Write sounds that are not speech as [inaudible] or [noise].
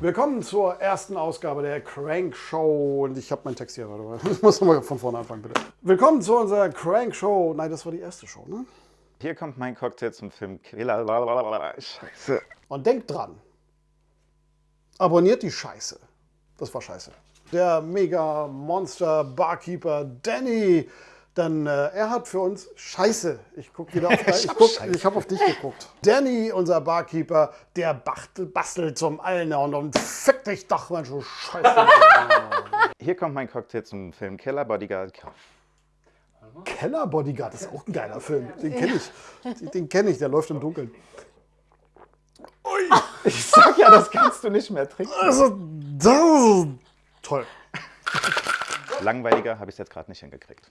Willkommen zur ersten Ausgabe der Crank Show. Und ich habe meinen Text hier, mal. [laughs] Ich muss nochmal von vorne anfangen, bitte. Willkommen zu unserer Crank Show. Nein, das war die erste Show, ne? Hier kommt mein Cocktail zum Film. Scheiße. Und denkt dran, abonniert die Scheiße. Das war scheiße. Der mega Monster Barkeeper Danny. Denn äh, er hat für uns Scheiße. Ich guck wieder [laughs] auf ich, guck, ich habe auf dich geguckt. Danny, unser Barkeeper, der bachtel, bastelt zum Allnern und fick dich doch, Mensch, du Scheiße. [laughs] Hier kommt mein Cocktail zum Film Killer Bodyguard. Keller Bodyguard ist auch ein geiler Film. Den kenne ich. Den kenne ich, der läuft im Dunkeln. Ui. [laughs] Ich sag ja, das kannst du nicht mehr trinken. Also, das ist toll. Langweiliger habe ich es jetzt gerade nicht hingekriegt.